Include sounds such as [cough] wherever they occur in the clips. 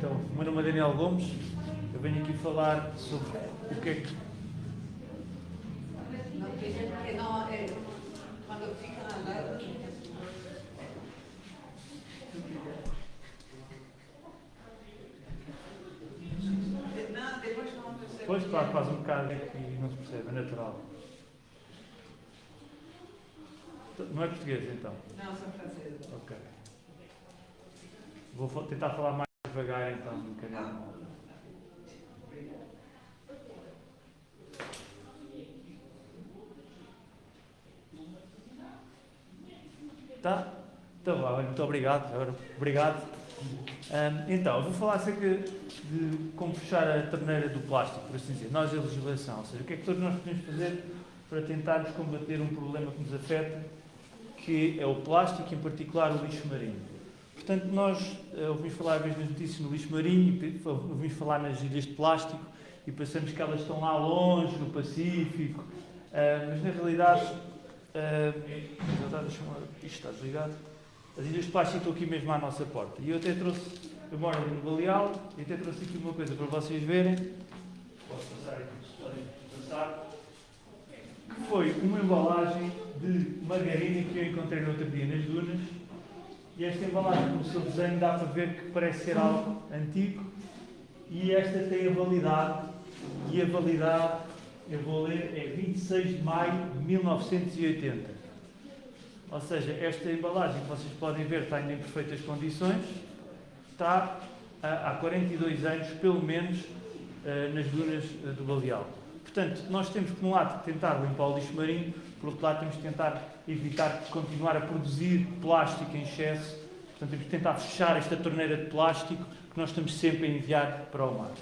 Então, o meu nome é Daniel Gomes, eu venho aqui falar sobre o que é que. Depois, claro, faz um bocado e não se percebe, é natural. Não é português, então? Não, sou francesa. Ok. Vou tentar falar mais devagar, então, um bocadinho. Tá? Então, vá, olha, muito obrigado. Obrigado. Ahm, então, vou falar acerca de como fechar a torneira do plástico, por assim dizer. Nós, a legislação, ou seja, o que é que todos nós podemos fazer para tentarmos combater um problema que nos afeta, que é o plástico, em particular o lixo marinho. Portanto, nós eh, ouvimos falar às vezes nas notícias no lixo marinho, ouvimos falar nas ilhas de plástico e pensamos que elas estão lá longe, no Pacífico, ah, mas na realidade, lá, isto está desligado. As ilhas de plástico estão aqui mesmo à nossa porta. E eu até trouxe, eu moro ali no Baleal, e até trouxe aqui uma coisa para vocês verem. Posso passar aqui, podem passar. Que foi uma embalagem de margarina que eu encontrei no outro dia nas dunas. E esta embalagem, pelo seu desenho, dá para ver que parece ser algo antigo. E esta tem a validade, e a validade, eu vou ler, é 26 de maio de 1980. Ou seja, esta embalagem que vocês podem ver está ainda em perfeitas condições, está há há 42 anos, pelo menos, eh, nas dunas eh, do Baleal. Portanto, nós temos, por um lado, que tentar limpar o lixo marinho, por outro lado, temos que tentar evitar continuar a produzir plástico em excesso, portanto, temos que tentar fechar esta torneira de plástico que nós estamos sempre a enviar para o mar.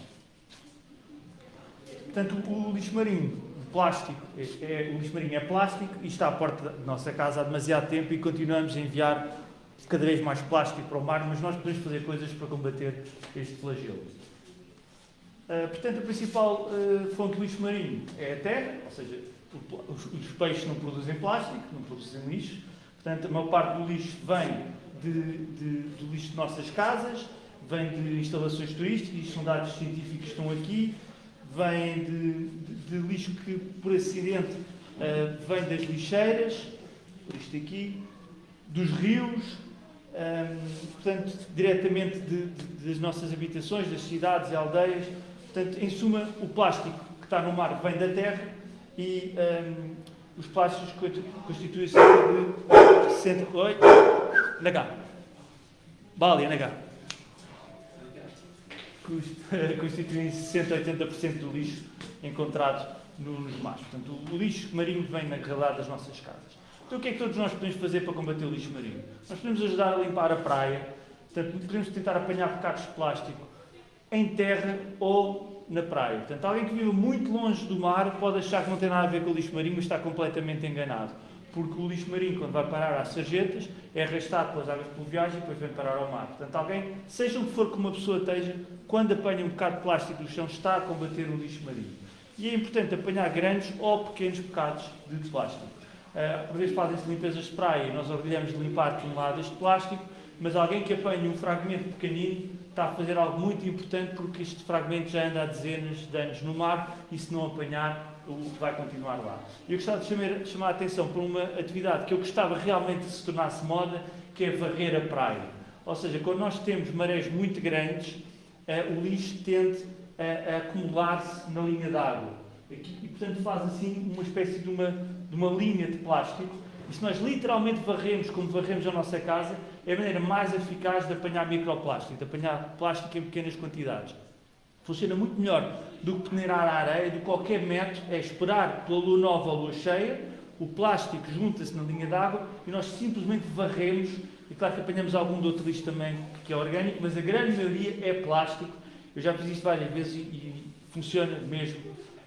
Portanto, o lixo marinho, o plástico, é, é- o lixo marinho é plástico e está à porta da nossa casa há demasiado tempo e continuamos a enviar cada vez mais plástico para o mar, mas nós podemos fazer coisas para combater este flagelo. Ah, portanto, a principal ah, fonte de lixo marinho é a terra, ou seja, os, peixes não produzem plástico, não produzem lixo. Portanto, a maior parte do lixo vem de, de- do lixo de nossas casas, vem de instalações turísticas, isto são dados científicos que estão aqui, vem de, de- de lixo que, por acidente, ah, vem das lixeiras, isto aqui, dos rios, ahm, portanto, diretamente das nossas habitações, das cidades e aldeias. Portanto, em suma, o plástico que está no mar vem da terra e ahm, os plásticos constituem cerca de 60... Oi? NH. Bali, NH. Constituem 60 a 80% do lixo encontrado nos mares. Portanto, o lixo marinho vem na realidade das nossas casas. Então, o que é que todos nós podemos fazer para combater o lixo marinho? Nós podemos ajudar a limpar a praia, portanto, podemos tentar apanhar bocados de plástico em terra ou na praia. Portanto, alguém que vive muito longe do mar pode achar que não tem nada a ver com o lixo marinho, mas está completamente enganado. Porque o lixo marinho, quando vai parar às sarjetas, é arrastado pelas águas pluviais e depois vem parar ao mar. Portanto, alguém, seja o que for que uma pessoa esteja, quando apanha um bocado de plástico do chão, está a combater o lixo marinho. E é importante apanhar grandes ou pequenos bocados de plástico. Uh, por vezes fazem-se limpezas de praia e nós orgulhamos de limpar toneladas de plástico, mas alguém que apanha um fragmento pequenino está a fazer algo muito importante porque este fragmento já anda há dezenas de anos no mar e se não apanhar vai continuar lá. Eu gostava de chamar, chamar a atenção para uma atividade que eu gostava realmente de se tornasse moda, que é varrer a praia. Ou seja, quando nós temos marés muito grandes, eh, o lixo tende a, a acumular-se na linha d'água. E, portanto, faz assim uma espécie de uma, de uma linha de plástico. E se nós literalmente varremos como varremos a nossa casa, é a maneira mais eficaz de apanhar microplástico, de apanhar plástico em pequenas quantidades. Funciona muito melhor do que peneirar a areia, do que qualquer método, é esperar pela lua nova ou lua cheia, o plástico junta-se na linha d'água e nós simplesmente varremos, e claro que apanhamos algum de outro lixo também que é orgânico, mas a grande maioria é plástico. Eu já fiz isto várias vezes e, e funciona mesmo,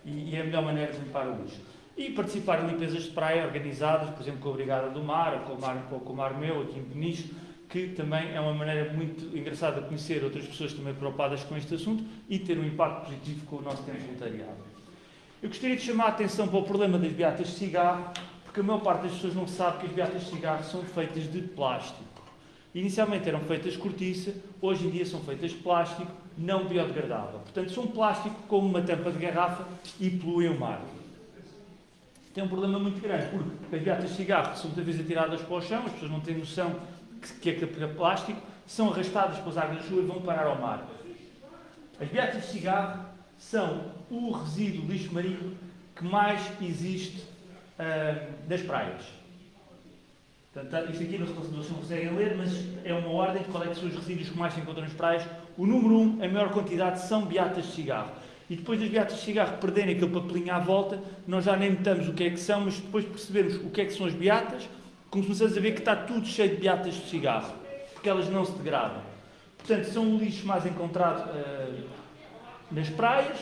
e, e é a melhor maneira de limpar o lixo. E participar em limpezas de praia organizadas, por exemplo, com a Brigada do Mar, ou com o Mar, com o Mar Meu, aqui em Peniche, que também é uma maneira muito engraçada de conhecer outras pessoas também preocupadas com este assunto e ter um impacto positivo com o nosso tempo voluntariado. Eu gostaria de chamar a atenção para o problema das beatas de cigarro, porque a maior parte das pessoas não sabe que as beatas de cigarro são feitas de plástico. Inicialmente eram feitas de cortiça, hoje em dia são feitas de plástico não biodegradável. Portanto, são plástico como uma tampa de garrafa e poluem o mar. Tem um problema muito grande, porque as beatas de cigarro são muitas vezes atiradas para o chão, as pessoas não têm noção que é, que é plástico, são arrastadas pelas águas da chuva e vão parar ao mar. As beatas de cigarro são o resíduo lixo marinho que mais existe uh, nas praias. Portanto, isto aqui não se conseguem ler, mas é uma ordem de qual é que são os resíduos que mais se encontram nas praias. O número 1, um, a maior quantidade, são beatas de cigarro. E depois das beatas de cigarro perderem aquele papelinho à volta, nós já nem notamos o que é que são, mas depois percebemos o que é que são as beatas, começamos a ver que está tudo cheio de beatas de cigarro, porque elas não se degradam. Portanto, são o lixo mais encontrado uh, nas praias.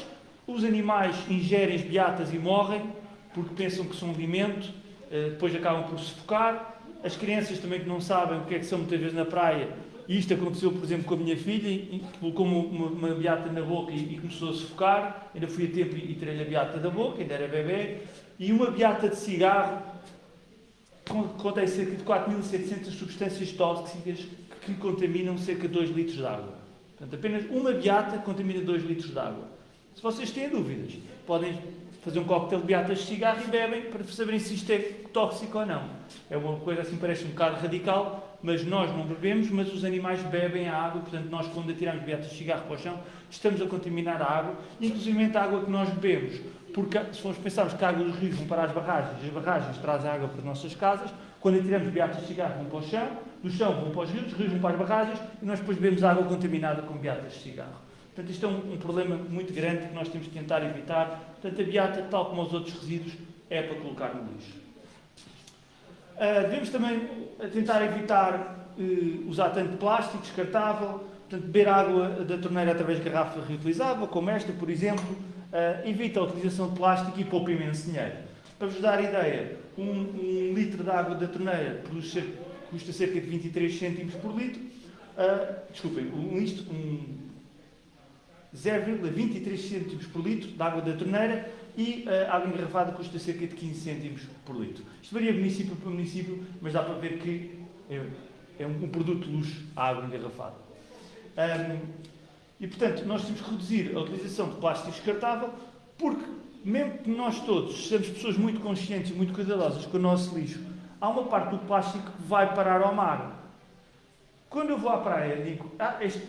Os animais ingerem as beatas e morrem, porque pensam que são alimento, uh, depois acabam por sufocar as crianças também que não sabem o que é que são muitas vezes na praia, e isto aconteceu, por exemplo, com a minha filha, que colocou uma, uma, beata na boca e, e, começou a sufocar, ainda fui a tempo e, e tirei a beata da boca, ainda era bebê, e uma beata de cigarro contém cerca de 4.700 substâncias tóxicas que contaminam cerca de 2 litros de água. Portanto, apenas uma beata contamina 2 litros de água. Se vocês têm dúvidas, podem fazer um coquetel de beatas de cigarro e bebem para saberem se isto é tóxico ou não. É uma coisa assim, parece um bocado radical, mas nós não bebemos, mas os animais bebem a água, portanto, nós quando atiramos beatas de cigarro para o chão, estamos a contaminar a água, inclusive a água que nós bebemos. Porque se formos pensarmos que a água dos rios vão para as barragens, as barragens trazem água para as nossas casas, quando atiramos beatas de cigarro vão para o chão, do chão vão para os rios, os rios vão para as barragens, e nós depois bebemos água contaminada com beatas de cigarro. Portanto, isto é um, um, problema muito grande que nós temos que tentar evitar. Portanto, a beata, tal como os outros resíduos, é para colocar no lixo. Uh, devemos também tentar evitar uh, usar tanto plástico descartável, portanto, beber água da torneira através de garrafa reutilizável, como esta, por exemplo, uh, evita a utilização de plástico e poupa imenso dinheiro. Para vos dar ideia, um, um litro de água da torneira custa cerca de 23 cêntimos por litro. desculpem, um, um 0,23 cêntimos por litro de água da torneira e a água engarrafada custa cerca de 15 cêntimos por litro. Isto varia município para município, mas dá para ver que é, é um, um, produto de luxo a água engarrafada. Um, e, portanto, nós temos que reduzir a utilização de plástico descartável, porque, mesmo que nós todos sejamos pessoas muito conscientes e muito cuidadosas com o nosso lixo, há uma parte do plástico que vai parar ao mar. Quando eu vou à praia, digo, ah, este,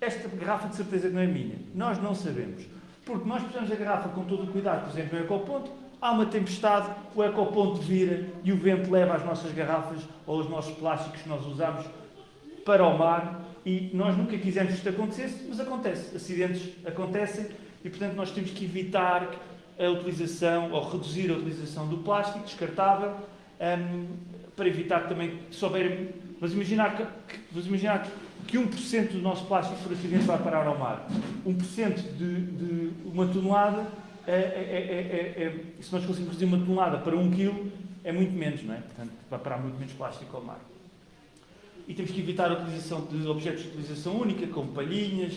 esta garrafa de certeza que não é minha. Nós não sabemos. Porque nós precisamos da garrafa com todo o cuidado, por exemplo, no ecoponto, há uma tempestade, o ecoponto vira e o vento leva as nossas garrafas ou os nossos plásticos que nós usamos para o mar e nós nunca quisemos que isto acontecesse, mas acontece. Acidentes acontecem e, portanto, nós temos que evitar a utilização ou reduzir a utilização do plástico descartável um, para evitar também que souberem. Vamos imaginar que, vamos imaginar que que 1% do nosso plástico por acidente vai parar ao mar. 1% de, de uma tonelada, é, é, é, é, se nós conseguimos reduzir uma tonelada para 1 kg, é muito menos, não é? Portanto, vai parar muito menos plástico ao mar. E temos que evitar a utilização de objetos de utilização única, como palhinhas,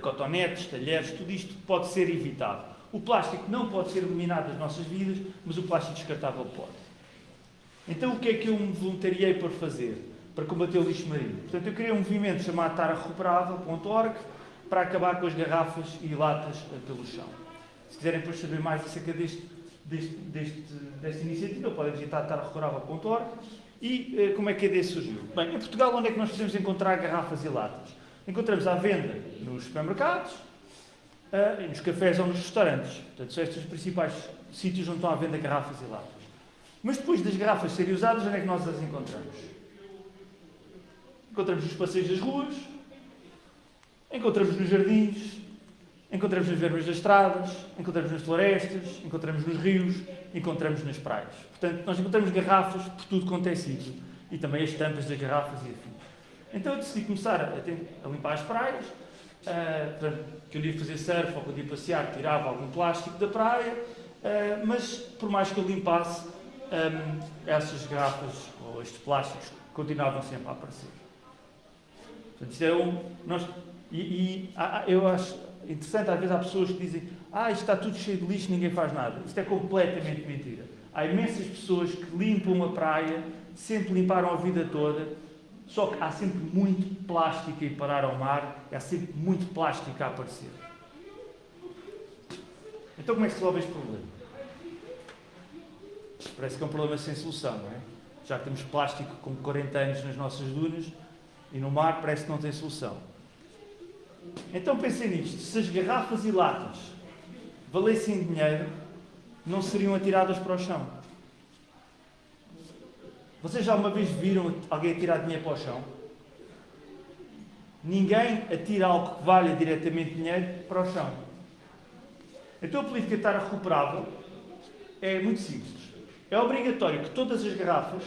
cotonetes, talheres, tudo isto pode ser evitado. O plástico não pode ser eliminado das nossas vidas, mas o plástico descartável pode. Então, o que é que eu me voluntariei para fazer? Para combater o lixo marinho. Portanto, eu criei um movimento chamado tarrecuperável.org para acabar com as garrafas e latas eh, pelo chão. Se quiserem depois saber mais acerca deste, deste, deste, desta iniciativa, podem visitar tarrecuperável.org. E eh, como é que a ideia surgiu? Bem, em Portugal, onde é que nós podemos encontrar garrafas e latas? Encontramos à venda nos supermercados, uh, nos cafés ou nos restaurantes. Portanto, são estes os principais sítios onde estão à venda garrafas e latas. Mas depois das garrafas serem usadas, onde é que nós as encontramos? Encontramos nos passeios das ruas, encontramos nos jardins, encontramos nas das estradas, encontramos nas florestas, encontramos nos rios, encontramos nas praias. Portanto, nós encontramos garrafas por tudo quanto é sítio. E também as tampas das garrafas e afim. Então eu decidi começar a, a limpar as praias, uh, que eu ia fazer surf ou quando ia passear, tirava algum plástico da praia, uh, mas por mais que eu limpasse, um, essas garrafas ou estes plásticos continuavam sempre a aparecer. Portanto, isto é um, nós, e, e eu acho interessante, às vezes há pessoas que dizem ah, isto está tudo cheio de lixo, ninguém faz nada. Isto é completamente mentira. Há imensas pessoas que limpam uma praia, sempre limparam a vida toda, Só que há sempre muito plástico a ir parar ao mar, há sempre muito plástico a aparecer. Então como é que se resolve este problema? Parece que é um problema sem solução, não é? Já que temos plástico com 40 anos nas nossas dunas e no mar parece que não tem solução. Então pensem nisto, se as garrafas e latas valessem dinheiro, não seriam atiradas para o chão. Vocês já uma vez viram alguém atirar dinheiro para o chão? Ninguém atira algo que valha diretamente dinheiro para o chão. Então a política estar recuperável é muito simples. É obrigatório que todas as garrafas,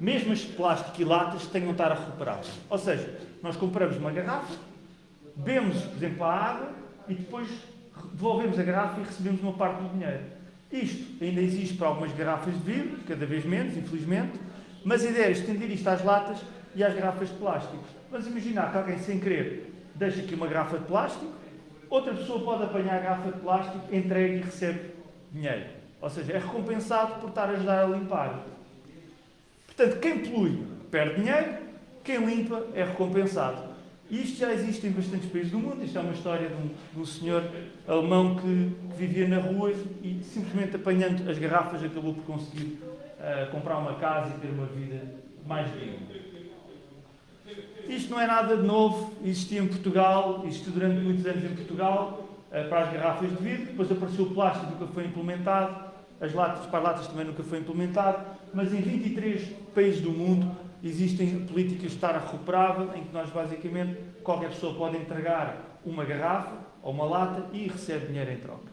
mesmo as de plástico e latas, tenham estar recuperáveis. Ou seja, nós compramos uma garrafa, bebemos, por exemplo, a água e depois devolvemos a garrafa e recebemos uma parte do dinheiro. Isto ainda existe para algumas garrafas de vidro, cada vez menos, infelizmente, mas a ideia é estender isto às latas e às garrafas de plástico. Vamos imaginar que alguém, sem querer, deixa aqui uma garrafa de plástico, outra pessoa pode apanhar a garrafa de plástico, entrega e recebe dinheiro. Ou seja, é recompensado por estar a ajudar a limpar. Portanto, quem polui perde dinheiro, quem limpa é recompensado. Isto já existe em bastantes países do mundo. Isto é uma história de um, de um senhor alemão que, que, vivia na rua e, simplesmente apanhando as garrafas, acabou por conseguir uh, comprar uma casa e ter uma vida mais digna. Isto não é nada de novo, existia em Portugal, existiu durante muitos anos em Portugal, uh, para as garrafas de vidro, depois apareceu o plástico, nunca foi implementado, as latas para as latas também nunca foi implementado, mas em 23 países do mundo existem políticas de estar recuperável, em que nós basicamente qualquer pessoa pode entregar uma garrafa ou uma lata e recebe dinheiro em troca.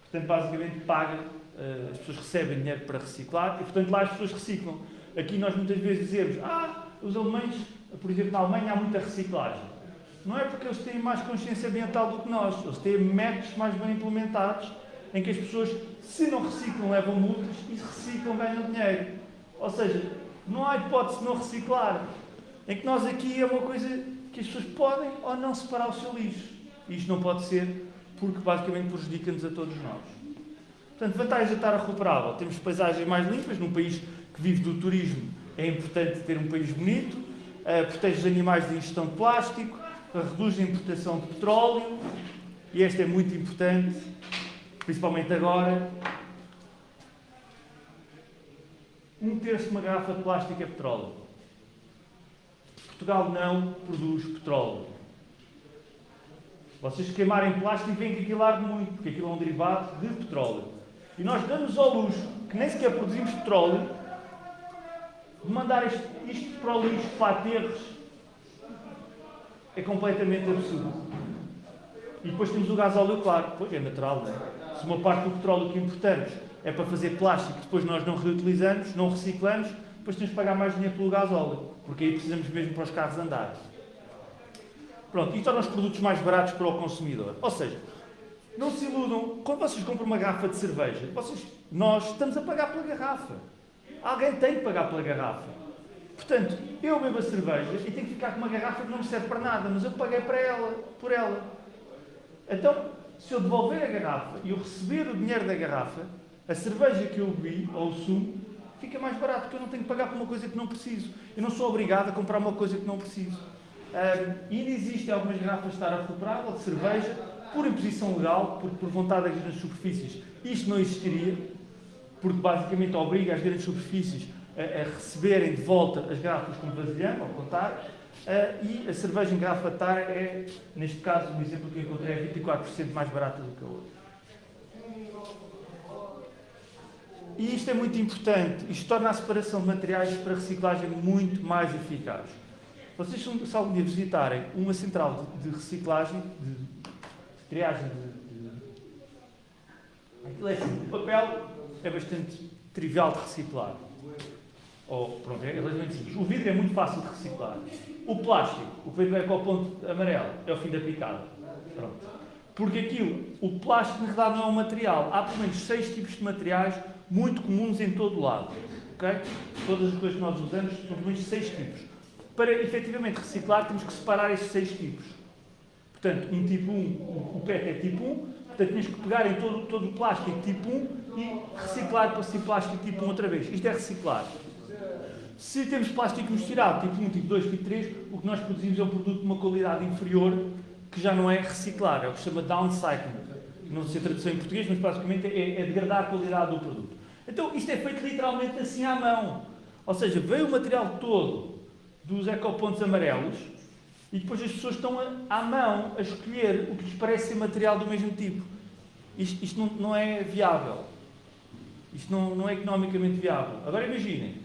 Portanto, basicamente paga, eh, as pessoas recebem dinheiro para reciclar e, portanto, lá as pessoas reciclam. Aqui nós muitas vezes dizemos, ah, os alemães, por exemplo, na Alemanha há muita reciclagem. Não é porque eles têm mais consciência ambiental do que nós, eles têm métodos mais bem implementados em que as pessoas, se não reciclam, levam multas e se reciclam, ganham dinheiro. Ou seja, não há hipótese de não reciclar. Em que nós aqui é uma coisa que as pessoas podem ou não separar o seu lixo. E isto não pode ser porque basicamente prejudica-nos a todos nós. Portanto, vantagens de estar recuperável. Temos paisagens mais limpas, num país que vive do turismo é importante ter um país bonito, uh, protege os animais da ingestão de plástico, reduz a importação de petróleo, e esta é muito importante, principalmente agora, um terço de uma garrafa de plástico é petróleo. Portugal não produz petróleo. Vocês queimarem plástico veem que aquilo arde muito, porque aquilo é um derivado de petróleo. E nós damos ao luxo, que nem sequer produzimos petróleo, de mandar isto, isto para o lixo, para aterros, é completamente absurdo. E depois temos o gás óleo, claro, pois é natural, não é? Se uma parte do petróleo que importamos é para fazer plástico que depois nós não reutilizamos, não reciclamos, depois temos que pagar mais dinheiro pelo gás óleo, porque aí precisamos mesmo para os carros andarem. Pronto, e torna os produtos mais baratos para o consumidor. Ou seja, não se iludam, quando vocês compram uma garrafa de cerveja, vocês, nós estamos a pagar pela garrafa. Alguém tem que pagar pela garrafa. Portanto, eu bebo a cerveja e tenho que ficar com uma garrafa que não me serve para nada, mas eu paguei para ela, por ela. Então, se eu devolver a garrafa e eu receber o dinheiro da garrafa, a cerveja que eu bebi, ou o sumo, fica mais barato, porque eu não tenho que pagar por uma coisa que não preciso. Eu não sou obrigado a comprar uma coisa que não preciso. Um, ainda existem algumas garrafas de estar recuperável, de cerveja, por imposição legal, porque por vontade das grandes superfícies isto não existiria, porque basicamente obriga as grandes superfícies a, a receberem de volta as garrafas com vasilhame, ao contar, e a cerveja em garrafa de tar é, neste caso, um exemplo que encontrei, é 24% mais barata do que a outra. E isto é muito importante. Isto torna a separação de materiais para reciclagem muito mais eficaz. Vocês, se algum dia visitarem uma central de, de reciclagem, de, de triagem de, de... Aquilo é assim, o papel é bastante trivial de reciclar. Ou, pronto, é relativamente simples. O vidro é muito fácil de reciclar. O plástico, o que vem o ponto amarelo, é o fim da picada. Pronto. Porque aquilo, o plástico na verdade não é um material. Há pelo menos seis tipos de materiais muito comuns em todo o lado. Okay? Todas as coisas que nós usamos são pelo menos seis tipos. Para efetivamente reciclar, temos que separar estes seis tipos. Portanto, um tipo 1, o PET é tipo 1, portanto, temos que pegar em todo, todo o plástico tipo 1 e reciclar para ser plástico tipo 1 outra vez. Isto é reciclar. Se temos plástico misturado, tipo 1, tipo 2, tipo 3, o que nós produzimos é um produto de uma qualidade inferior que já não é reciclar, é o que se chama downcycling. Não sei a tradução em português, mas basicamente é, é degradar a qualidade do produto. Então isto é feito literalmente assim à mão. Ou seja, veio o material todo dos ecopontos amarelos e depois as pessoas estão a, à mão a escolher o que lhes parece ser material do mesmo tipo. Isto, isto não, não, é viável. Isto não, não é economicamente viável. Agora imaginem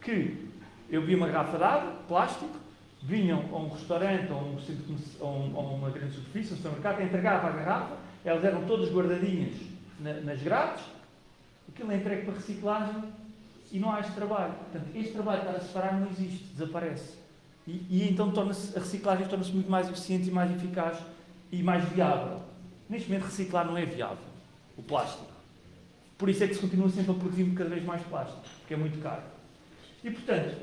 que eu vi uma garrafa de água, plástico, vinham a um restaurante ou um ou uma grande superfície, um supermercado, entregava a garrafa, elas eram todas guardadinhas na, nas grades, aquilo é entregue para reciclagem e não há este trabalho. Portanto, este trabalho para separar não existe, desaparece. E, e então a reciclagem torna-se muito mais eficiente e mais eficaz e mais viável. Neste momento, reciclar não é viável, o plástico. Por isso é que se continua sempre a produzir cada vez mais plástico, porque é muito caro. E, portanto,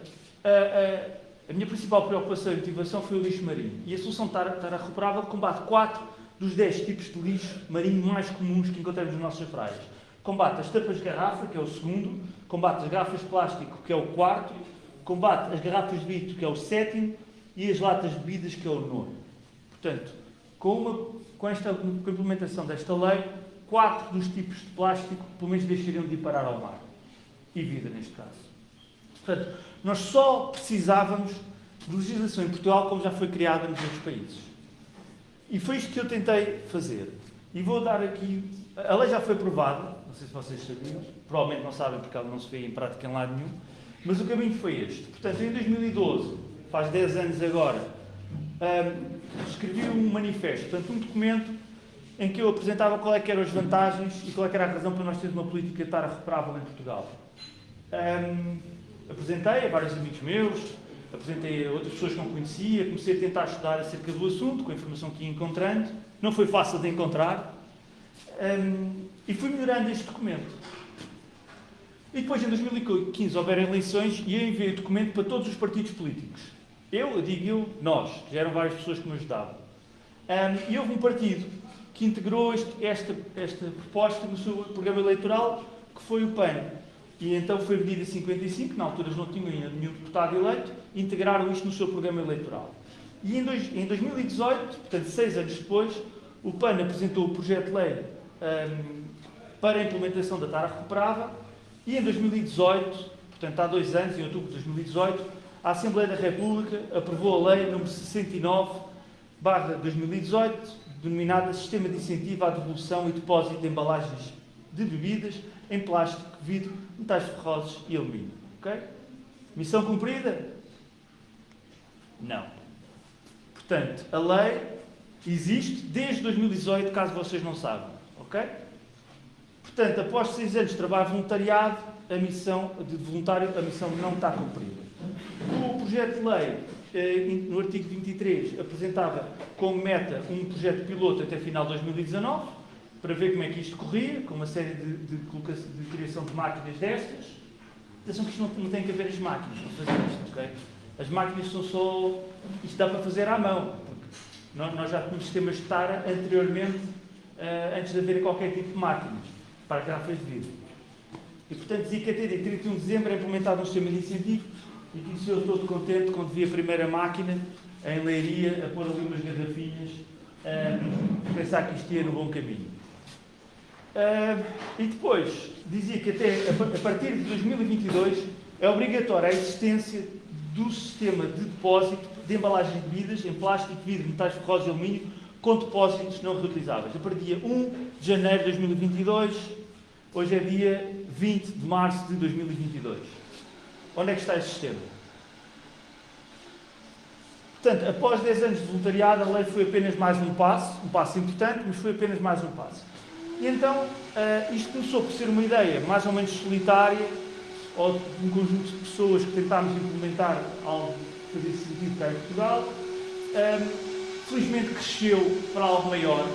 a, a, a minha principal preocupação e motivação foi o lixo marinho. E a solução Tara Recuperável combate 4 dos 10 tipos de lixo marinho mais comuns que encontramos nas nossas praias. Combate as tapas de garrafa, que é o segundo, combate as garrafas de plástico, que é o quarto, combate as garrafas de vidro, que é o sétimo, e as latas de bebidas, que é o nono. Portanto, com, uma, com, esta, com a implementação desta lei, quatro dos tipos de plástico, pelo menos, deixariam de ir parar ao mar. E vida, neste caso. Portanto, nós só precisávamos de legislação em Portugal como já foi criada nos outros países. E foi isto que eu tentei fazer. E vou dar aqui. A lei já foi aprovada, não sei se vocês sabiam, provavelmente não sabem porque ela não se vê em prática em lado nenhum, mas o caminho foi este. Portanto, em 2012, faz 10 anos agora, um, escrevi um manifesto, portanto, um documento em que eu apresentava qual é que eram as vantagens e qual é que era a razão para nós termos uma política de estar recuperável em Portugal. Um, apresentei a vários amigos meus, apresentei a outras pessoas que não conhecia, comecei a tentar estudar acerca do assunto, com a informação que ia encontrando. Não foi fácil de encontrar. Um, e fui melhorando este documento. E depois, em 2015, houveram eleições e eu enviei o documento para todos os partidos políticos. Eu, digo eu, nós, já eram várias pessoas que me ajudavam. Um, e houve um partido que integrou este, esta, esta proposta no seu programa eleitoral, que foi o PAN. E então foi medida 55, na altura não tinham ainda nenhum deputado eleito, integraram isto no seu programa eleitoral. E em, dois, em 2018, portanto seis anos depois, o PAN apresentou o projeto de lei um, para a implementação da TARA recuperável e em 2018, portanto há dois anos, em outubro de 2018, a Assembleia da República aprovou a lei número 69 barra 2018, denominada Sistema de Incentivo à Devolução e Depósito de Embalagens de Bebidas em Plástico, Vidro, Metais Ferrosos e Alumínio. Ok? Missão cumprida? Não. Portanto, a lei existe desde 2018, caso vocês não saibam. Ok? Portanto, após seis anos de trabalho voluntariado, a missão de voluntário, a missão não está cumprida. O projeto de lei, eh, no artigo 23, apresentava como meta um projeto piloto até final de 2019, para ver como é que isto corria, com uma série de, de, de criação de máquinas destas. Atenção que isto não, não tem que haver as máquinas para fazer isto, ok? As máquinas são só. Isto dá para fazer à mão. Nós, nós já tínhamos sistemas de TARA anteriormente, uh, antes de haver qualquer tipo de máquinas para garrafas de vidro. E portanto dizia que até dia 31 de dezembro é implementado um sistema de incentivo e que eu todo contente quando vi a primeira máquina em Leiria a pôr ali umas garrafinhas, uh, pensar que isto ia no bom caminho. Uh, e depois dizia que até a partir de 2022 é obrigatória a existência do sistema de depósito de embalagens de bebidas em plástico, vidro, metais ferrosos e alumínio com depósitos não reutilizáveis. A partir dia 1 de janeiro de 2022, hoje é dia 20 de março de 2022. Onde é que está esse sistema? Portanto, após 10 anos de voluntariado, a lei foi apenas mais um passo, um passo importante, mas foi apenas mais um passo. E então, uh, isto começou por ser uma ideia mais ou menos solitária, ou de um conjunto de pessoas que tentámos implementar algo que fazia sentido cá em Portugal. Um, felizmente cresceu para algo maior,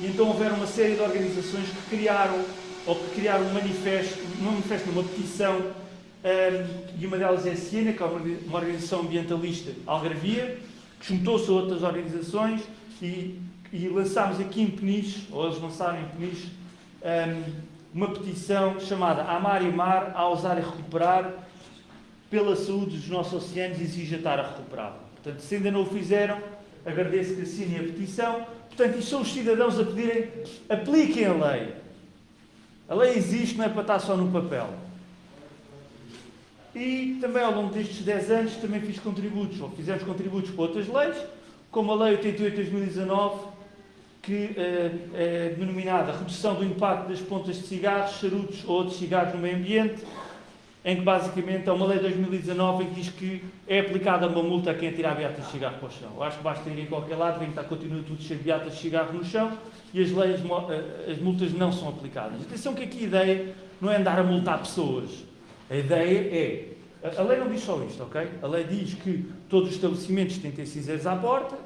e então houveram uma série de organizações que criaram, ou que criaram um manifesto, um manifesto, uma petição, um, e uma delas é a Siena, que é uma organização ambientalista algarvia, que juntou-se a outras organizações e, e lançámos aqui em Peniche, ou eles lançaram em Peniche, um, uma petição chamada Amar e Mar, a usar e recuperar, pela saúde dos nossos oceanos exige estar a recuperar. Portanto, se ainda não o fizeram, agradeço que assinem a petição. Portanto, isto são os cidadãos a pedirem, apliquem a lei. A lei existe, não é para estar só no papel. E também ao longo destes 10 anos também fiz contributos, ou fizemos contributos para outras leis, como a Lei 88 de 2019, que é denominada Redução do Impacto das Pontas de Cigarros, Charutos ou outros cigarros no meio ambiente, em que basicamente é uma lei de 2019 em que diz que é aplicada uma multa a quem atirar beatas de cigarro para o chão. Eu acho que basta ir em qualquer lado, vem que está, continua tudo cheio de beatas de cigarro no chão e as, leis, eh, as multas não são aplicadas. Atenção que aqui a ideia não é andar a multar pessoas. A ideia é. A lei não diz só isto, ok? A lei diz que todos os estabelecimentos têm que ter cinzeiros à porta,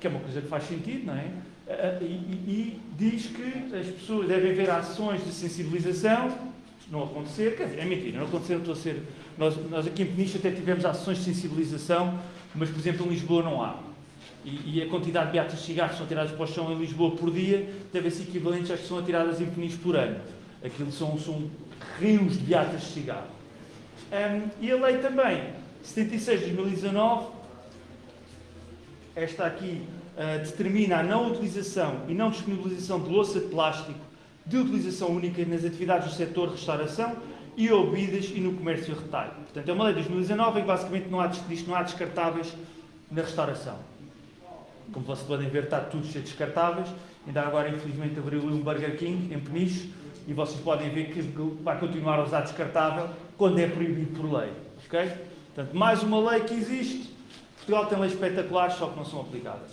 que é uma coisa que faz sentido, não é? E, e, diz que as pessoas devem haver ações de sensibilização, não acontecer, quer dizer, é mentira, não acontecer, não estou a ser. Nós, nós aqui em Peniche até tivemos ações de sensibilização, mas por exemplo em Lisboa não há. E, e a quantidade de beatas de cigarros que são tiradas para o chão em Lisboa por dia deve ser equivalente às que são atiradas em Peniche por ano. Aquilo são, são rios de beatas de cigarro. Um, e a lei também, 76 de 2019, esta aqui uh, determina a não utilização e não disponibilização de louça de plástico de utilização única nas atividades do setor restauração e bebidas e no comércio retalho. Portanto, é uma lei de 2019 e basicamente não há, diz não há descartáveis na restauração. Como vocês podem ver, está tudo cheio de descartáveis. Ainda agora, infelizmente, abriu um Burger King em Peniche e vocês podem ver que vai continuar a usar descartável quando é proibido por lei. Ok? Portanto, mais uma lei que existe. Portugal tem leis espetaculares, só que não são aplicadas.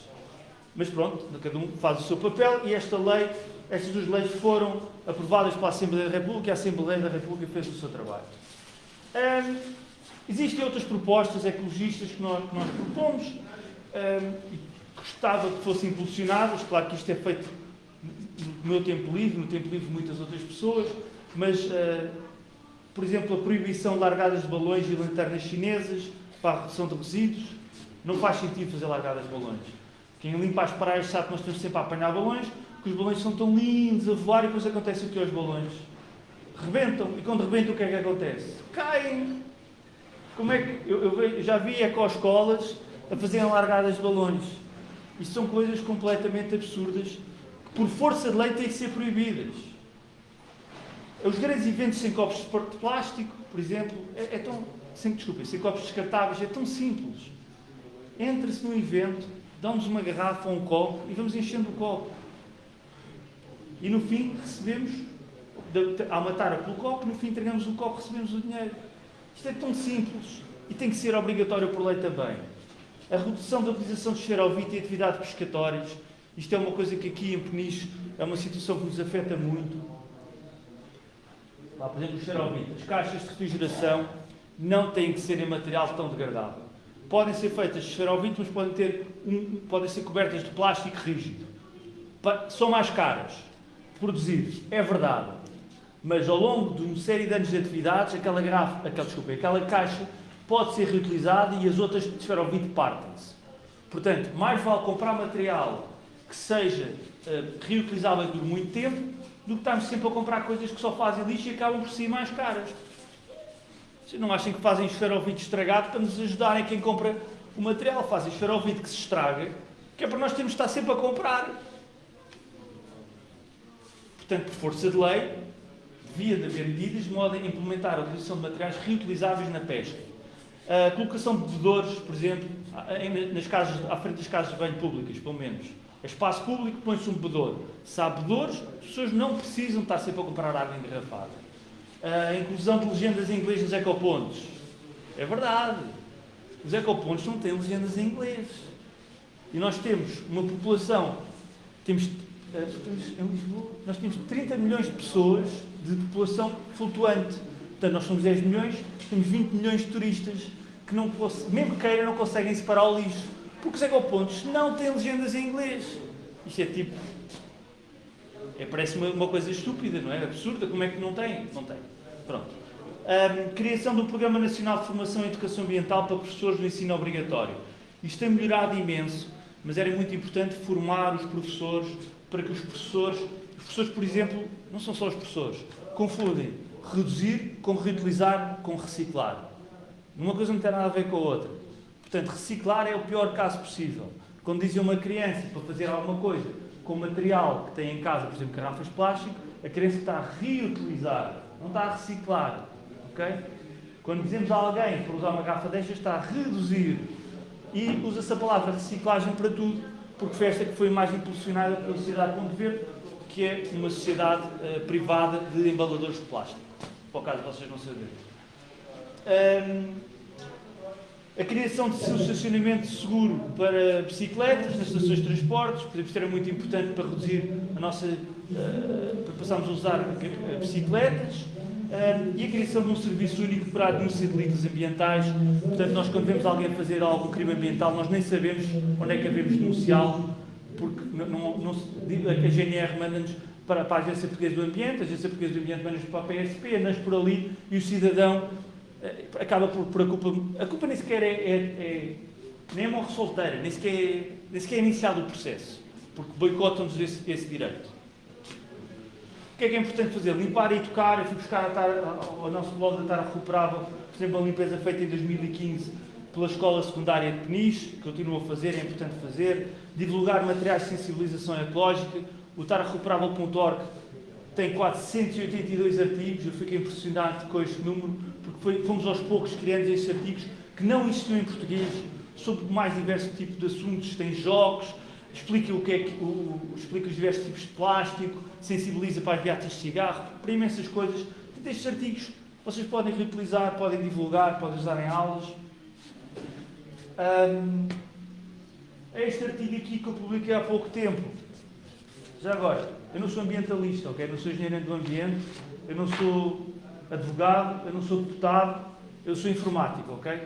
Mas pronto, cada um faz o seu papel e esta lei, estas duas leis foram aprovadas pela Assembleia da República e a Assembleia da República fez o seu trabalho. Existem outras propostas ecologistas que nós, que nós propomos hum, e gostava que fossem impulsionadas. Claro que isto é feito no meu tempo livre, no tempo livre de muitas outras pessoas, mas, uh, por exemplo, a proibição de largadas de balões e lanternas chinesas para a redução de resíduos, não faz sentido fazer largadas de balões. Quem limpa as praias sabe que nós estamos sempre a apanhar balões, que os balões são tão lindos a voar e depois acontece o que aos balões? Rebentam. E quando rebentam, o que é que acontece? Caem. Como é que. Eu, eu já vi ecoescolas a fazerem largadas de balões. Isto são coisas completamente absurdas por força de lei, têm que ser proibidas. Os grandes eventos sem copos de plástico, por exemplo, é, é tão. Sem, desculpa, sem copos descartáveis, é tão simples. Entra-se num evento, dá-nos uma garrafa ou um copo e vamos enchendo o copo. E no fim recebemos, há uma tara pelo copo, no fim entregamos o copo recebemos o dinheiro. Isto é tão simples e tem que ser obrigatório por lei também. A redução da utilização de esferovite e atividades pescatórias isto é uma coisa que aqui em Peniche é uma situação que nos afeta muito. Lá, por exemplo, os xerobitas. As caixas de refrigeração não têm que ser em material tão degradável. Podem ser feitas de esferovite, mas podem, ter um, podem ser cobertas de plástico rígido. São mais caras de produzir, é verdade. Mas ao longo de uma série de anos de atividades, aquela garrafa, aquela, desculpa, aquela caixa pode ser reutilizada e as outras de esferovite partem-se. Portanto, mais vale comprar material que seja uh, reutilizável por muito tempo, do que estarmos sempre a comprar coisas que só fazem lixo e acabam por ser mais caras. Não achem que fazem esferovite estragado para nos ajudarem quem compra o material. Fazem esferovite que se estraga, que é para nós termos de estar sempre a comprar. Portanto, por força de lei, devia de haver medidas de modo a implementar a utilização de materiais reutilizáveis na pesca. A colocação de bebedores, por exemplo, nas casas, à frente das casas de banho públicas, pelo menos. É espaço público, põe-se um bebedouro. Se há bebedouros, as pessoas não precisam estar sempre a comprar água engarrafada. A inclusão de legendas em inglês nos ecopontos. É verdade. Os ecopontos não têm legendas em inglês. E nós temos uma população, temos, eh, em Lisboa, nós temos 30 milhões de pessoas de população flutuante. Portanto, nós somos 10 milhões, temos 20 milhões de turistas que, não, mesmo que queiram, não conseguem separar o lixo. Porque os ecopontos não têm legendas em inglês. Isto é tipo. É, parece uma, uma, coisa estúpida, não é? Absurda. Como é que não tem? Não tem. Pronto. Um, criação do Programa Nacional de Formação e Educação Ambiental para professores do ensino obrigatório. Isto tem melhorado imenso, mas era muito importante formar os professores para que os professores. Os professores, por exemplo, não são só os professores, confundem reduzir com reutilizar com reciclar. Uma coisa não tem nada a ver com a outra. Portanto, reciclar é o pior caso possível. Quando dizem uma criança para fazer alguma coisa com material que tem em casa, por exemplo, garrafas de plástico, a criança está a reutilizar, não está a reciclar. ok? Quando dizemos a alguém para usar uma garrafa destas, está a reduzir. E usa-se a palavra reciclagem para tudo, porque foi esta que foi mais impulsionada pela Sociedade Ponto Verde, que é uma sociedade uh, privada de embaladores de plástico. O caso vocês não saberem. Um, a criação de estacionamento seguro para bicicletas nas estações de transportes, por exemplo, era muito importante para reduzir a nossa. Uh, para passarmos a usar bicicletas. Uh, e a criação de um serviço único para a denúncia de delitos ambientais. Portanto, nós, quando vemos alguém fazer algum crime ambiental, nós nem sabemos onde é que devemos denunciá-lo, porque não, não, não, a GNR manda-nos para, para a Agência Portuguesa do Ambiente, a Agência Portuguesa do Ambiente manda-nos para a PSP, nós por ali, e o cidadão acaba por, por, a culpa. A culpa nem sequer é, é, é nem é uma solteira, nem sequer, é, nem sequer é iniciado o processo, porque boicotam-nos esse, esse, direito. O que é que é importante fazer? Limpar e tocar. Eu fui buscar a tar, ao nosso blog da Tara Recuperável, por exemplo, a limpeza feita em 2015 pela Escola Secundária de Peniche, continua a fazer, é importante fazer. Divulgar materiais de sensibilização ecológica. O tararecuperável.org tem 482 artigos, eu fiquei impressionado com este número foi, fomos aos poucos criando estes artigos que não existiam em português, sobre mais diversos tipos de assuntos, tem jogos, explica, o que é que, o, explica os diversos tipos de plástico, sensibiliza para as beatas de cigarro, para imensas coisas. Estes artigos vocês podem reutilizar, podem divulgar, podem usar em aulas. Um, este artigo aqui que eu publiquei há pouco tempo. Já agora, eu não sou ambientalista, ok? Eu não sou engenheiro do ambiente, eu não sou advogado, eu não sou deputado, eu sou informático, ok?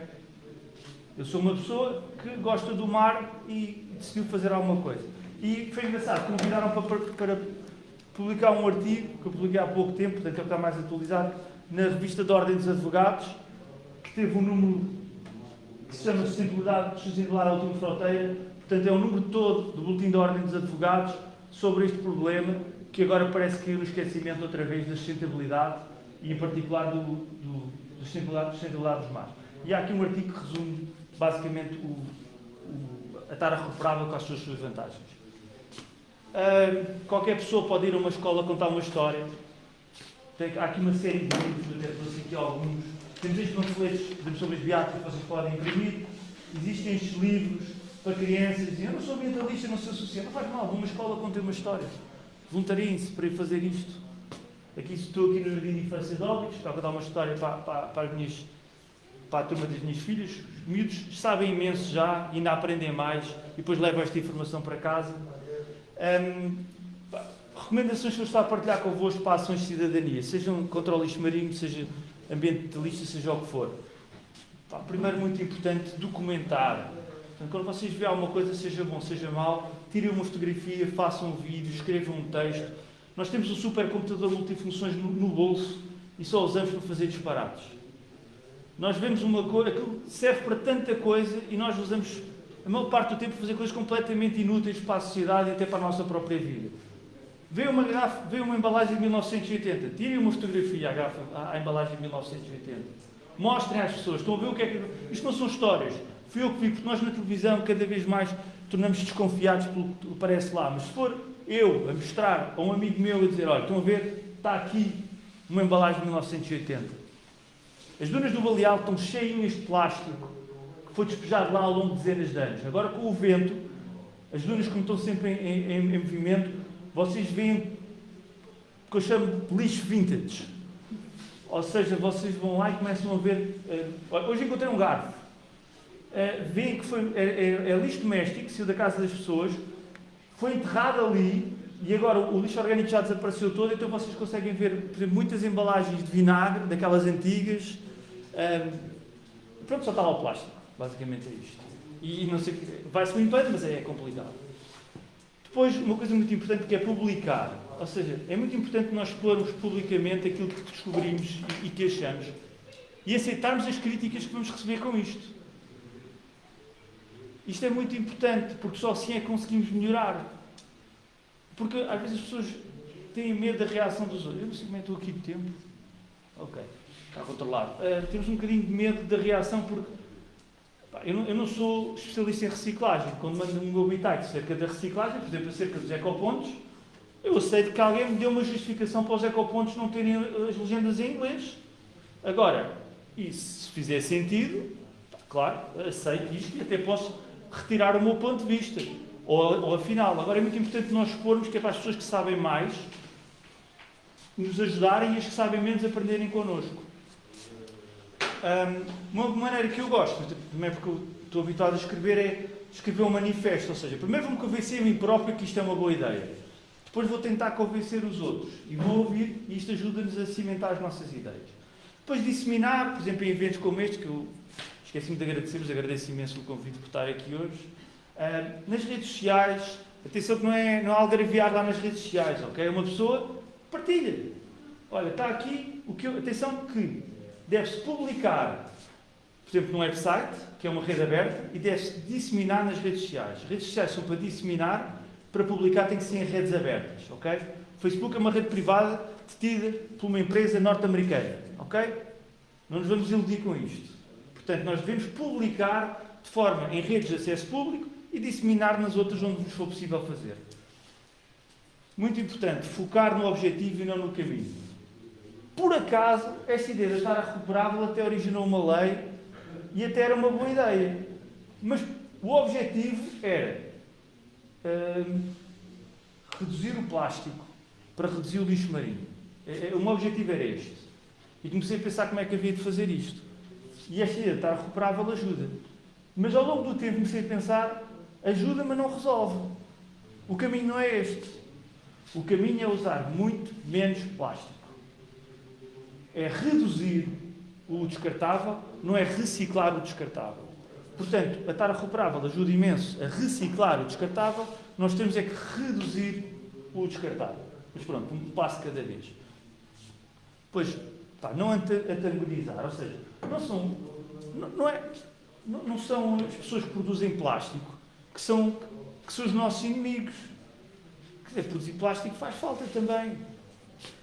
Eu sou uma pessoa que gosta do mar e decidiu fazer alguma coisa. E foi engraçado, convidaram para, para publicar um artigo que eu publiquei há pouco tempo, portanto ele está mais atualizado, na revista da Ordem dos Advogados, que teve um número que se chama Sustentabilidade, Sustentabilidade à Última Fronteira, portanto é o um número todo do Boletim da Ordem dos Advogados sobre este problema, que agora parece que no esquecimento outra vez da sustentabilidade e em particular do, do, dos mares. E há aqui um artigo que resume basicamente o, o, a tara recuperável com as suas, suas vantagens. Uh, qualquer pessoa pode ir a uma escola contar uma história. Tem, há aqui uma série de livros, até trouxe aqui alguns. Temos estes panfletos sobre as beatas que vocês podem imprimir. Existem estes livros para crianças. Dizem, eu não sou ambientalista, não sou social. Não faz mal, uma escola contar uma história. Voluntariem-se para ir fazer isto. Aqui estou aqui no Jardim de Infância de Óbidos, para contar uma história para, para, para, as minhas, para a turma das minhas filhas. Os miúdos sabem imenso já, ainda aprendem mais e depois levam esta informação para casa. Um, recomendações que eu estou a partilhar convosco para ações de cidadania, sejam contra o lixo marinho, seja ambientalista, seja o que for. Pá, primeiro, muito importante, documentar. Portanto, quando vocês veem alguma coisa, seja bom, seja mal, tirem uma fotografia, façam um vídeo, escrevam um texto nós temos um supercomputador multifunções no, bolso e só usamos para fazer disparates. Nós vemos uma coisa, aquilo serve para tanta coisa e nós usamos a maior parte do tempo para fazer coisas completamente inúteis para a sociedade e até para a nossa própria vida. Vê uma, uma embalagem de 1980, tirem uma fotografia à, à, embalagem de 1980. Mostrem às pessoas, estão a ver o que é que. Isto não são histórias. Fui eu que vi, porque nós na televisão cada vez mais tornamos desconfiados pelo que parece lá. Mas se for eu a mostrar a um amigo meu e dizer, olha, estão a ver, está aqui uma embalagem de 1980. As dunas do Baleal estão cheias de plástico que foi despejado lá ao longo de dezenas de anos. Agora com o vento, as dunas como estão sempre em, em, em movimento, vocês veem o que eu chamo de lixo vintage. Ou seja, vocês vão lá e começam a ver. Uh, hoje encontrei um garfo. Uh, veem que foi, é, é, é lixo doméstico, saiu da casa das pessoas, foi enterrado ali e agora o lixo orgânico já desapareceu todo, então vocês conseguem ver, muitas embalagens de vinagre, daquelas antigas. Um, pronto, só estava o plástico. Basicamente é isto. E não sei, vai-se limpando, mas é complicado. Depois, uma coisa muito importante que é publicar. Ou seja, é muito importante nós expormos publicamente aquilo que descobrimos e que achamos. E aceitarmos as críticas que vamos receber com isto. Isto é muito importante, porque só assim é que conseguimos melhorar. Porque às vezes as pessoas têm medo da reação dos outros. Eu não sei como é que estou aqui de tempo. Ok, está controlado. Uh, temos um bocadinho de medo da reação porque pá, eu, não, eu, não, sou especialista em reciclagem. Quando mando um meu bitite cerca da reciclagem, por exemplo, acerca dos ecopontos, eu aceito que alguém me dê uma justificação para os ecopontos não terem as legendas em inglês. Agora, e se fizer sentido, claro, aceito isto e até posso retirar o meu ponto de vista. Ou, ou afinal, agora é muito importante nós expormos que é para as pessoas que sabem mais nos ajudarem e as que sabem menos aprenderem connosco. Um, uma maneira que eu gosto, também porque eu estou habituado a escrever, é escrever um manifesto. Ou seja, primeiro vou-me convencer a mim próprio que isto é uma boa ideia. Depois vou tentar convencer os outros. E vou ouvir, e isto ajuda-nos a cimentar as nossas ideias. Depois disseminar, por exemplo, em eventos como este, que eu esqueci-me de agradecer-vos, agradeço imenso o convite por estar aqui hoje. Uh, nas redes sociais, atenção que não é, não é lá nas redes sociais, ok? Uma pessoa partilha. Olha, está aqui o que eu, atenção que deve-se publicar, por exemplo, num website, que é uma rede aberta, e deve-se disseminar nas redes sociais. Redes sociais são para disseminar, para publicar tem que ser em redes abertas, ok? O Facebook é uma rede privada detida por uma empresa norte-americana. Ok? Não nos vamos iludir com isto. Portanto, nós devemos publicar de forma em redes de acesso público e disseminar nas outras onde nos for possível fazer. Muito importante, focar no objetivo e não no caminho. Por acaso, esta ideia de estar recuperável até originou uma lei e até era uma boa ideia. Mas o objetivo era hum, reduzir o plástico para reduzir o lixo marinho. É, é, o meu objetivo era este. E comecei a pensar como é que havia de fazer isto. E esta ideia de estar recuperável ajuda. Mas ao longo do tempo comecei a pensar, ajuda, mas não resolve. O caminho não é este. O caminho é usar muito menos plástico. É reduzir o descartável, não é reciclar o descartável. Portanto, a tara recuperável ajuda imenso a reciclar o descartável, nós temos é que reduzir o descartável. Mas pronto, um passo cada vez. Pois, pá, não antagonizar, ou seja, não são, não, não é, não, são as pessoas que produzem plástico que são, que são os nossos inimigos. Quer dizer, produzir plástico faz falta também.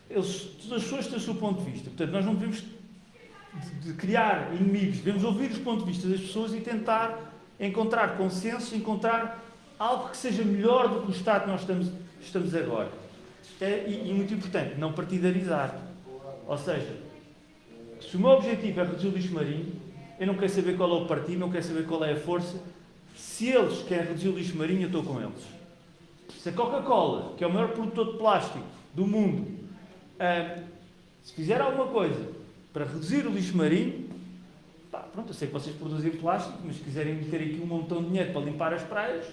Eles, as pessoas têm o seu ponto de vista. Portanto, nós não devemos de, de criar inimigos, devemos ouvir os pontos de vista das pessoas e tentar encontrar consenso, encontrar algo que seja melhor do que o estado que nós estamos, estamos agora. É, e, e muito importante, não partidarizar. Ou seja, se o meu objetivo é reduzir o lixo marinho, eu não quero saber qual é o partido, não quero saber qual é a força. Se eles querem reduzir o lixo marinho, eu estou com eles. Se a Coca-Cola, que é o maior produtor de plástico do mundo, uh, se fizer alguma coisa para reduzir o lixo marinho, pá, pronto, eu sei que vocês produzem plástico, mas se quiserem meter aqui um montão de dinheiro para limpar as praias,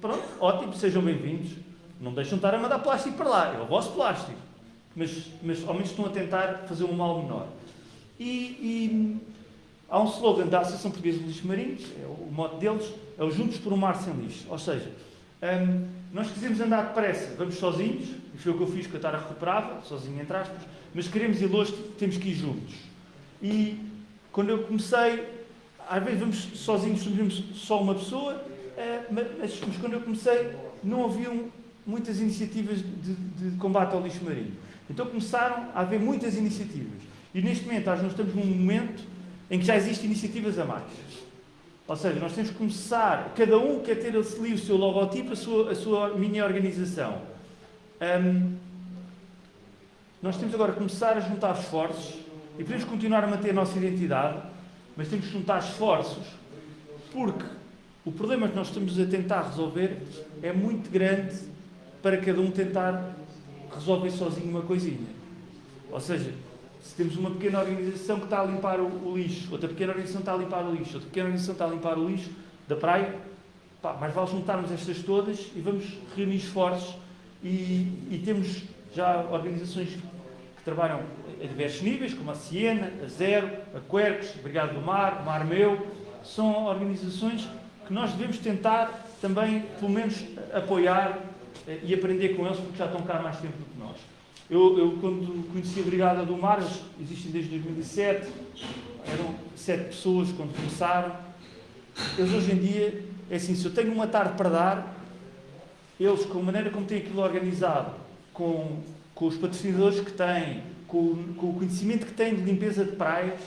pronto, ótimo, sejam bem-vindos. Não deixam de estar a mandar plástico para lá, é o vosso plástico mas, mas ao menos estão a tentar fazer um mal menor. E, e há um slogan da Associação Portuguesa de Lixo Marinho, é o mote deles, é o Juntos por um Mar Sem Lixo. Ou seja, um, nós quisemos andar depressa, vamos sozinhos, e foi o que eu fiz com a Tara Recuperável, sozinho entre aspas, mas queremos ir longe, temos que ir juntos. E quando eu comecei, às vezes vamos sozinhos, somos só uma pessoa, uh, mas, mas, quando eu comecei não haviam muitas iniciativas de, de combate ao lixo marinho. Então começaram a haver muitas iniciativas. E neste momento nós estamos num momento em que já existem iniciativas a mais. Ou seja, nós temos que começar, cada um quer ter ali o seu logotipo, a sua, a sua mini organização. Um, nós temos agora que começar a juntar esforços e podemos continuar a manter a nossa identidade, mas temos que juntar esforços porque o problema que nós estamos a tentar resolver é muito grande para cada um tentar resolver sozinho uma coisinha. Ou seja, se temos uma pequena organização que está a limpar o, o, lixo, outra pequena organização está a limpar o lixo, outra pequena organização está a limpar o lixo da praia, pá, mais vale juntarmos estas todas e vamos reunir esforços e, e temos já organizações que trabalham a diversos níveis, como a Siena, a Zero, a Quercus, a do Mar, Mar Meu, são organizações que nós devemos tentar também, pelo menos, apoiar eh, e aprender com eles porque já estão cá há mais tempo do. Eu, eu quando conheci a Brigada do Mar, eles existem desde 2007, eram sete pessoas quando começaram. Eles hoje em dia, é assim, se eu tenho uma tarde para dar, eles, com a maneira como têm aquilo organizado, com, com os patrocinadores que têm, com, com o conhecimento que tenho de limpeza de praias,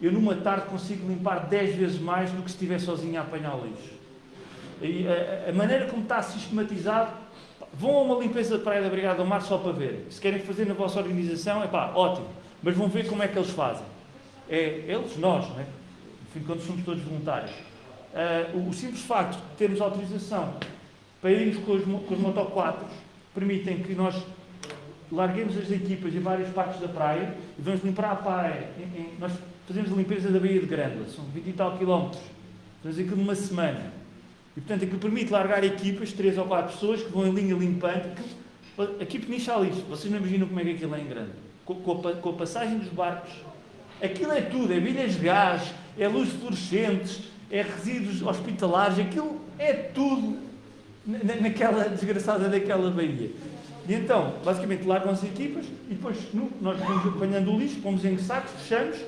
eu numa tarde consigo limpar 10 vezes mais do que se estiver sozinho a apanhar lixo. E a, a, maneira como está sistematizado, vão a uma limpeza de praia da Brigada do Mar só para ver. Se querem fazer na vossa organização, é pá, ótimo. Mas vão ver como é que eles fazem. É eles, nós, não é? Enfim, quando somos todos voluntários. Uh, o simples facto de termos autorização para irmos com os, com os motoquatros permitem que nós larguemos as equipas em várias partes da praia e vamos limpar a praia. Nós fazemos a limpeza da Baía de Grândola, são 20 e tal quilómetros. Fazemos aquilo numa semana. E, portanto, aquilo permite largar equipas, três ou quatro pessoas, que vão em linha limpando. Aqui Peniche lixo. Vocês não imaginam como é que aquilo é em grande. Com, com, a, com a passagem dos barcos, aquilo é tudo. É bilhas de gás, é luzes fluorescentes, é resíduos hospitalares. Aquilo é tudo na, naquela desgraçada daquela baía. E então, basicamente, largam as equipas e depois nós vamos apanhando o lixo, pomos em sacos, fechamos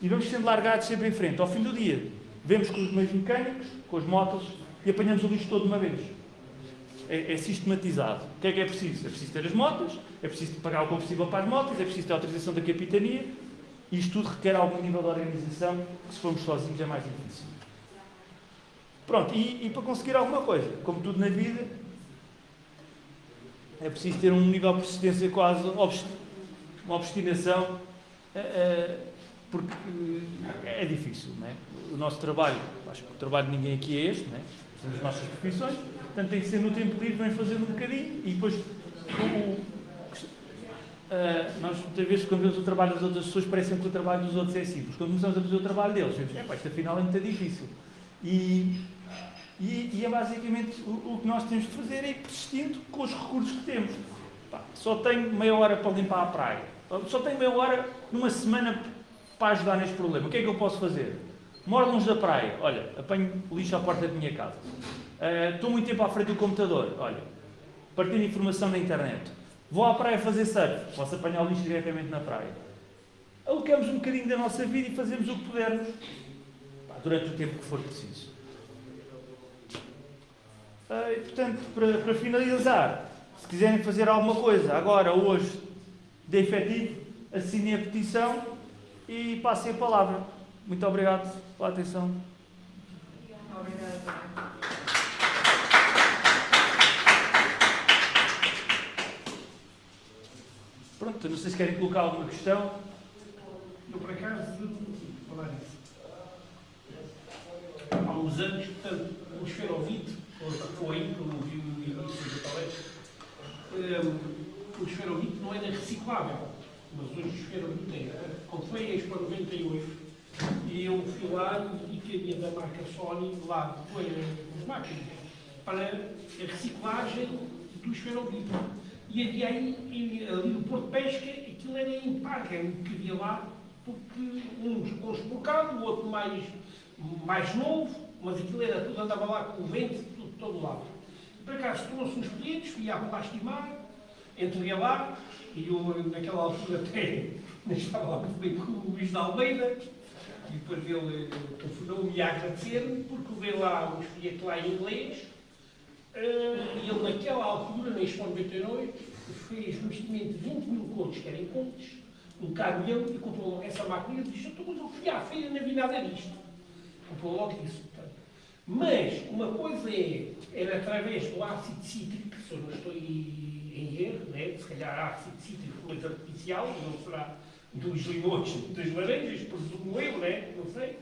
e vamos sendo largados sempre em frente. Ao fim do dia, vemos com os meios mecânicos, com as motos e apanhamos o lixo todo de uma vez. É, é, sistematizado. O que é que é preciso? É preciso ter as motas, é preciso pagar o combustível para as motas, é preciso ter a autorização da capitania. Isto tudo requer algum nível de organização que, se formos sozinhos, é mais difícil. Pronto, e, e para conseguir alguma coisa, como tudo na vida, é preciso ter um nível de persistência quase, uma obstinação, eh, eh, porque eh, é difícil, não é? O nosso trabalho, acho que o trabalho de ninguém aqui é este, não é? As nossas profissões, portanto tem que ser no tempo livre, vem fazendo um bocadinho e depois o, Uh, nós muitas vezes quando vemos o trabalho das outras pessoas parece que o trabalho dos outros é simples. Quando começamos a fazer o trabalho deles, vemos, é pá, isto afinal é muito difícil. E e, e é basicamente o, o, que nós temos de fazer é ir persistindo com os recursos que temos. Pá, só tenho meia hora para limpar a praia. Só tenho meia hora numa semana para ajudar neste problema. O que é que eu posso fazer? Moro longe da praia. Olha, apanho lixo à porta da minha casa. Uh, estou muito tempo à frente do computador. Olha, partilho informação na internet. Vou à praia fazer surf. Posso apanhar o lixo diretamente na praia. Alocamos um bocadinho da nossa vida e fazemos o que pudermos. Pá, durante o tempo que for preciso. Uh, e, portanto, para, para, finalizar, se quiserem fazer alguma coisa agora, hoje, de efetivo, assinem a petição e passem a palavra. Muito obrigado pela atenção. Obrigada. Pronto, não sei se querem colocar alguma questão. Eu, por acaso, falar. Há uns anos, portanto, o esferovite foi, como viu no início da palestra, o esferovite não era reciclável, mas hoje o esferovite é. Quando foi a Expo 98, e eu fui lá e havia da marca Sony lá, foi as máquinas, para a reciclagem do esferovite. E havia aí, ali no Porto de Pesca, aquilo era impar, que era o que havia lá, porque uns com o outro mais, mais novo, mas aquilo era tudo, andava lá com o vento, todo lado. Por acaso trouxe uns pedidos, fui à lastimar, entreguei lá, e eu naquela altura [laughs] até estava lá muito bem com o Luís de Almeida, e depois ele telefonou-me a agradecer-me, porque veio lá um folheto lá em inglês, uh, e ele naquela altura, na Expo 98, fez um investimento de 20 mil contos, que eram contos, um caminhão, e comprou essa máquina e disse, eu fui à feira, não vi nada disto. Comprou logo isso. Mas uma coisa é, era através do ácido cítrico, se eu não estou em erro, né? se calhar ácido cítrico coisa artificial, não será dos limões, das laranjas, presumo eu, né? não sei.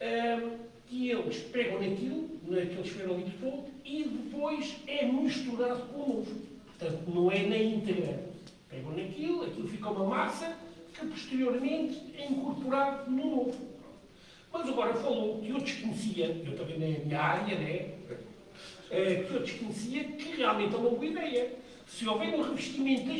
Um, e eles pegam naquilo, naquele esferolito todo, e depois é misturado com o novo. Portanto, não é na íntegra. Pegam naquilo, aquilo fica uma massa, que posteriormente é incorporado no novo. Mas agora falou que eu desconhecia, eu também na minha área, né? É, que eu desconhecia que realmente é uma boa ideia. Se houver um revestimento